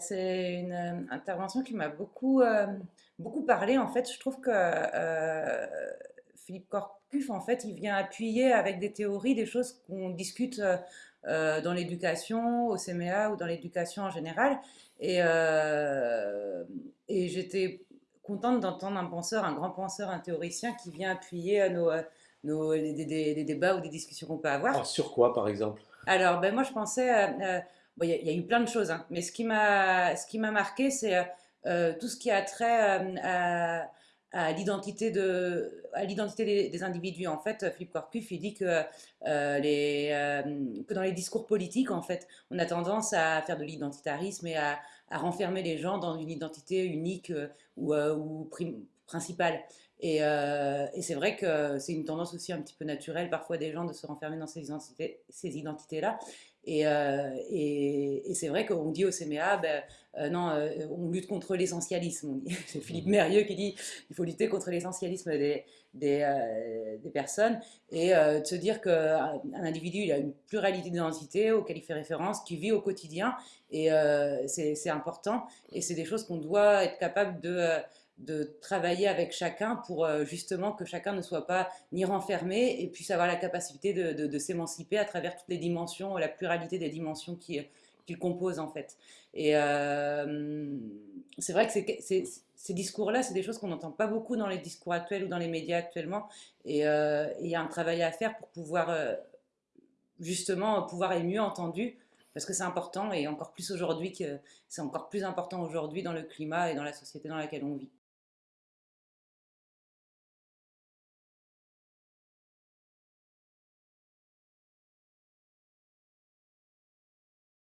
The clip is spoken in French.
C'est une euh, intervention qui m'a beaucoup, euh, beaucoup parlé. En fait, je trouve que euh, Philippe Corcuff, en fait, il vient appuyer avec des théories des choses qu'on discute dans l'éducation, au CMA ou dans l'éducation en général. Et, et j'étais contente d'entendre un penseur, un grand penseur, un théoricien qui vient appuyer nos, nos, les, les- les débats ou des discussions qu'on peut avoir. Alors, sur quoi, par exemple? Alors, ben moi, je pensais, il y, a eu plein de choses, hein, mais ce qui m'a, ce marqué, c'est euh, euh, tout ce qui a trait euh, à, l'identité de, à l'identité des, individus. En fait, Philippe Corcuff, il dit que, dans les discours politiques, en fait, on a tendance à faire de l'identitarisme et à, à renfermer les gens dans une identité unique ou, ou principale. Et, c'est vrai que c'est une tendance aussi un petit peu naturelle parfois des gens de se renfermer dans ces identités, ces identités-là. Et, euh, et, et c'est vrai qu'on dit au CMA, ben, euh, non, euh, on lutte contre l'essentialisme. C'est Philippe Mhm. Mérieux qui dit il faut lutter contre l'essentialisme des, des, des personnes et de se dire qu'un un individu il a une pluralité d'identités auxquelles il fait référence, qui vit au quotidien et c'est important et c'est des choses qu'on doit être capable de, de travailler avec chacun pour euh, justement que chacun ne soit pas ni renfermé et puisse avoir la capacité de, s'émanciper à travers toutes les dimensions, la pluralité des dimensions qui, qui le composent en fait. Et euh, c'est vrai que ces discours-là, c'est des choses qu'on n'entend pas beaucoup dans les discours actuels ou dans les médias actuellement. Et euh, il y a un travail à faire pour pouvoir euh, justement pouvoir être mieux entendu. Parce que c'est important et encore plus aujourd'hui c'est encore plus important aujourd'hui dans le climat et dans la société dans laquelle on vit.